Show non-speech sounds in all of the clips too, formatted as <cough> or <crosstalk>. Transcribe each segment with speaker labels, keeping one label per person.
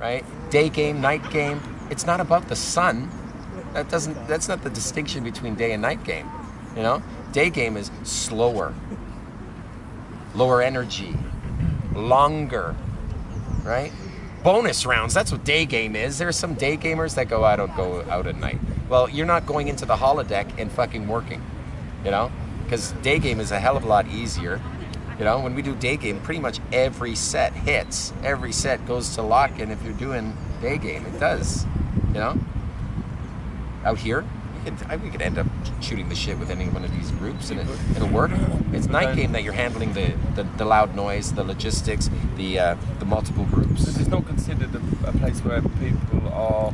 Speaker 1: right? Day game, night game. It's not about the sun. That doesn't. That's not the distinction between day and night game. You know, day game is slower, lower energy, longer, right? Bonus rounds. That's what day game is. There are some day gamers that go out go out at night. Well, you're not going into the holodeck and fucking working. You know, because day game is a hell of a lot easier. You know, when we do day game, pretty much every set hits. Every set goes to lock, and if you're doing day game, it does. You know, out here, we could, we could end up shooting the shit with any one of these groups, and it, it'll work. It's night game that you're handling the, the, the loud noise, the logistics, the uh, the multiple groups.
Speaker 2: This is not considered a, a place where people are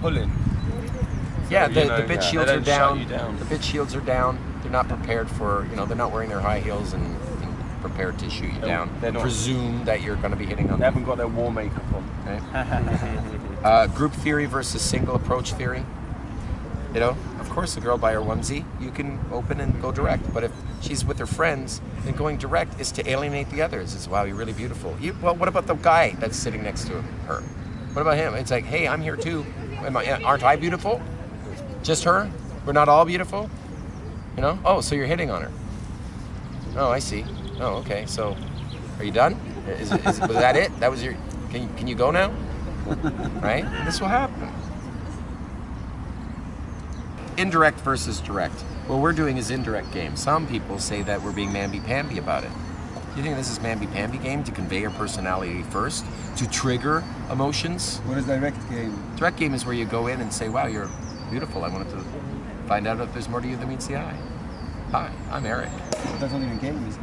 Speaker 2: pulling.
Speaker 1: Yeah,
Speaker 2: So,
Speaker 1: the,
Speaker 2: know,
Speaker 1: the bit
Speaker 2: yeah,
Speaker 1: shields are down.
Speaker 2: down.
Speaker 1: The bitch shields are down. They're not prepared for, you know, they're not wearing their high heels and prepared to shoot you
Speaker 2: They're-
Speaker 1: down.
Speaker 2: they're.
Speaker 1: Presume that you're going to be hitting on
Speaker 2: They
Speaker 1: them.
Speaker 2: haven't got their war makeup on.
Speaker 1: Right? <laughs> uh, group theory versus single approach theory. You know, of course, a girl by her onesie, you can open and go direct. But if she's with her friends, then going direct is to alienate the others. It's wow, you're really beautiful. You, well, what about the guy that's sitting next to her? What about him? It's like, hey, I'm here too. Am I, aren't I beautiful? Just her? We're not all beautiful? You know? Oh, so you're hitting on her. Oh, I see. Oh, okay. So, are you done? Is, is, was that it? That was your. Can you, can you go now? Right? This will happen. Indirect versus direct. What we're doing is indirect game. Some people say that we're being mamby-pamby about it. You think this is mamby-pamby game to convey your personality first, to trigger emotions?
Speaker 3: What is direct game?
Speaker 1: Direct game is where you go in and say, wow, you're beautiful. I wanted to find out if there's more to you than meets the eye. Hi, I'm Eric.
Speaker 3: That's not even game, is it?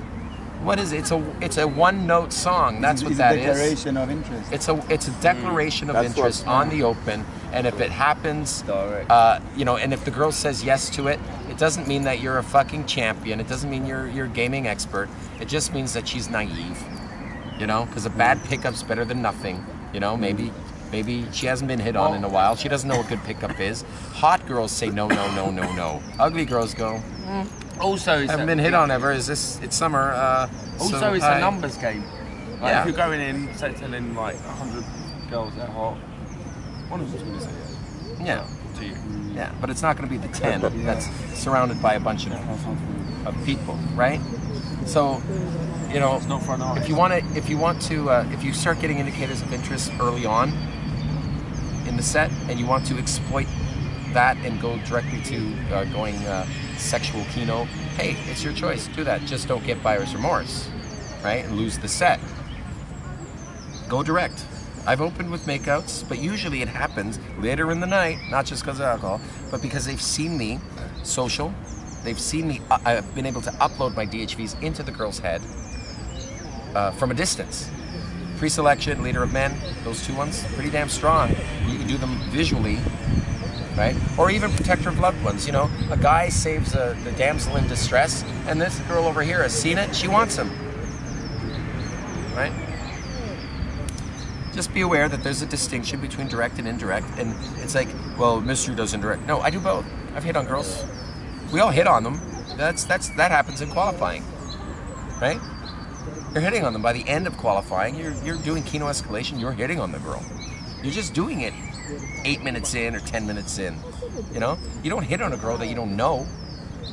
Speaker 1: What is it? It's a it's a one note song. That's
Speaker 3: it's,
Speaker 1: what
Speaker 3: it's
Speaker 1: that
Speaker 3: a
Speaker 1: is.
Speaker 3: declaration of interest.
Speaker 1: It's a it's a mm. declaration of
Speaker 2: That's
Speaker 1: interest on the open, and if it happens, uh, you know, and if the girl says yes to it, it doesn't mean that you're a fucking champion. It doesn't mean you're you're a gaming expert. It just means that she's naive, you know, because a mm. bad pickup's better than nothing. You know, mm. maybe maybe she hasn't been hit on in a while. She doesn't know what good pickup is. Hot girls say no, no, no, no, no. Ugly girls go,
Speaker 4: Also, it's
Speaker 1: haven't
Speaker 4: a,
Speaker 1: been hit on ever. Is this? It's summer. Uh,
Speaker 4: Also,
Speaker 1: so
Speaker 4: it's
Speaker 1: hi."
Speaker 4: a numbers game.
Speaker 2: Like
Speaker 1: Yeah.
Speaker 2: if you're going in, say telling like 100 girls they're hot, one of them's going to say yes.
Speaker 1: Yeah.
Speaker 2: To you.
Speaker 1: Yeah, but it's not going to be the 10 that's surrounded by a bunch of, of people, right? So, you know,
Speaker 2: It's not for an
Speaker 1: if you want to, if you want to, uh, if you start getting indicators of interest early on in the set, and you want to exploit that and go directly to uh, going uh, sexual kino, hey, it's your choice. Do that. Just don't get buyer's remorse, right? And lose the set. Go direct. I've opened with makeouts, but usually it happens later in the night, not just because of alcohol, but because they've seen me social. They've seen me, uh, I've been able to upload my DHVs into the girl's head uh, from a distance. Pre-selection, leader of men, those two ones, pretty damn strong. You can do them visually, right? Or even protect her loved ones. You know, a guy saves a, the damsel in distress, and this girl over here has seen it. She wants him, right? Just be aware that there's a distinction between direct and indirect, and it's like, well, mystery does indirect. No, I do both. I've hit on girls. We all hit on them. That's that's that happens in qualifying, right? You're hitting on them by the end of qualifying. You're you're doing kino escalation. You're hitting on the girl. You're just doing it eight minutes in or ten minutes in. You know, you don't hit on a girl that you don't know.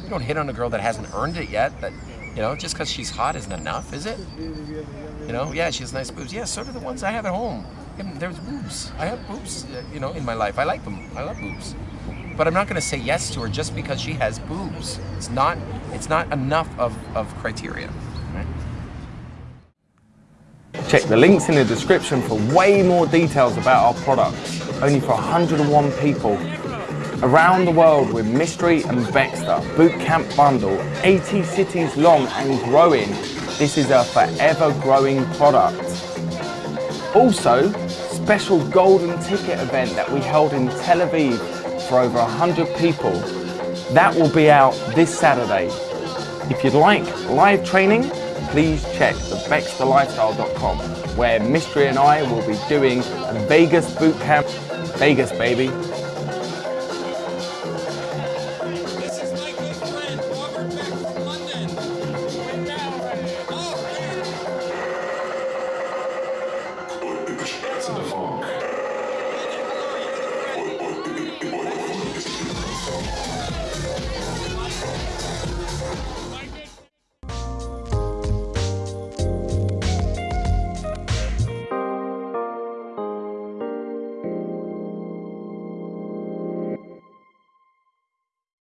Speaker 1: You don't hit on a girl that hasn't earned it yet. That you know, just because she's hot isn't enough, is it? You know, yeah, she has nice boobs. Yeah, so do the ones I have at home. There's boobs. I have boobs, uh, you know, in my life. I like them. I love boobs. But I'm not going to say yes to her just because she has boobs. It's not. It's not enough of, of criteria. Right?
Speaker 5: Check the links in the description for way more details about our products. Only for 101 people. Around the world with Mystery and Baxter Bootcamp Bundle, 80 cities long and growing. This is a forever growing product. Also, special golden ticket event that we held in Tel Aviv for over 100 people. That will be out this Saturday. If you'd like live training, please check thebexterlifestyle.com where Mystery and I will be doing a Vegas bootcamp. Vegas, baby.